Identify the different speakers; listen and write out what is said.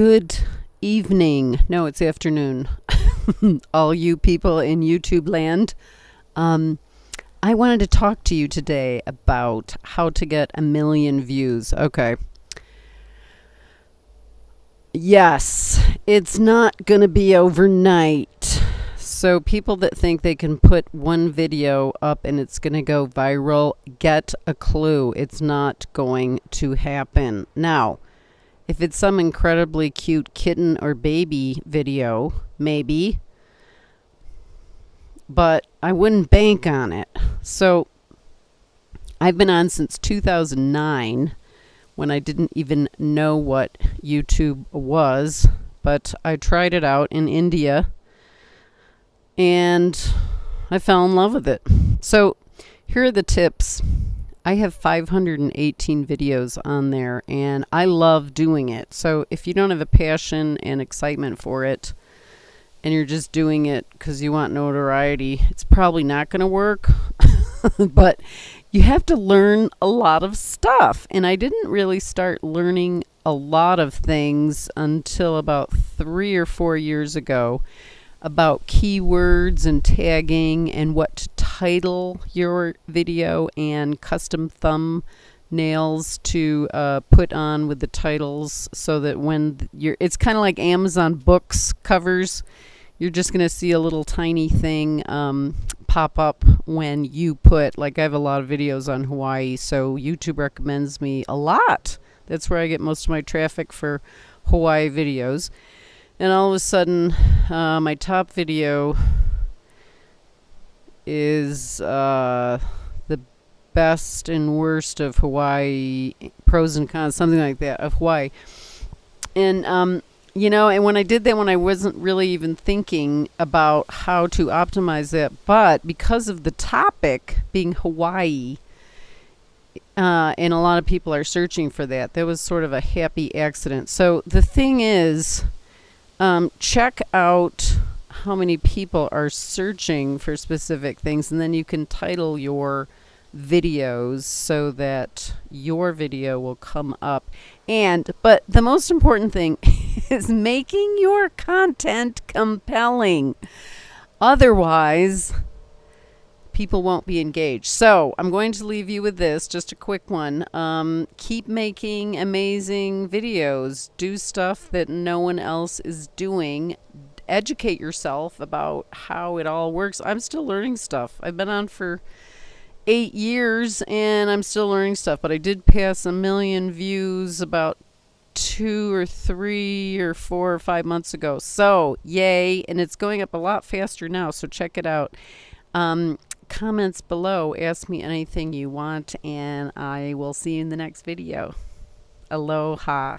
Speaker 1: Good evening. No, it's afternoon. All you people in YouTube land. Um, I wanted to talk to you today about how to get a million views. Okay. Yes, it's not going to be overnight. So, people that think they can put one video up and it's going to go viral, get a clue. It's not going to happen. Now, if it's some incredibly cute kitten or baby video, maybe. But I wouldn't bank on it. So I've been on since 2009 when I didn't even know what YouTube was. But I tried it out in India and I fell in love with it. So here are the tips I have 518 videos on there and I love doing it. So if you don't have a passion and excitement for it and you're just doing it because you want notoriety, it's probably not going to work. but you have to learn a lot of stuff. And I didn't really start learning a lot of things until about three or four years ago about keywords and tagging and what to title your video and custom thumbnails to uh, put on with the titles so that when you're it's kind of like Amazon books covers. You're just going to see a little tiny thing um, pop up when you put like I have a lot of videos on Hawaii so YouTube recommends me a lot. That's where I get most of my traffic for Hawaii videos. And all of a sudden uh, my top video is uh, the best and worst of Hawaii pros and cons something like that of Hawaii. And um, you know and when I did that when I wasn't really even thinking about how to optimize that but because of the topic being Hawaii uh, and a lot of people are searching for that that was sort of a happy accident. So the thing is um, check out how many people are searching for specific things, and then you can title your videos so that your video will come up. And, but the most important thing is making your content compelling. Otherwise, people won't be engaged. So I'm going to leave you with this, just a quick one. Um, keep making amazing videos. Do stuff that no one else is doing. Educate yourself about how it all works. I'm still learning stuff. I've been on for eight years and I'm still learning stuff, but I did pass a million views about two or three or four or five months ago. So, yay. And it's going up a lot faster now. So, check it out. Um, comments below. Ask me anything you want, and I will see you in the next video. Aloha.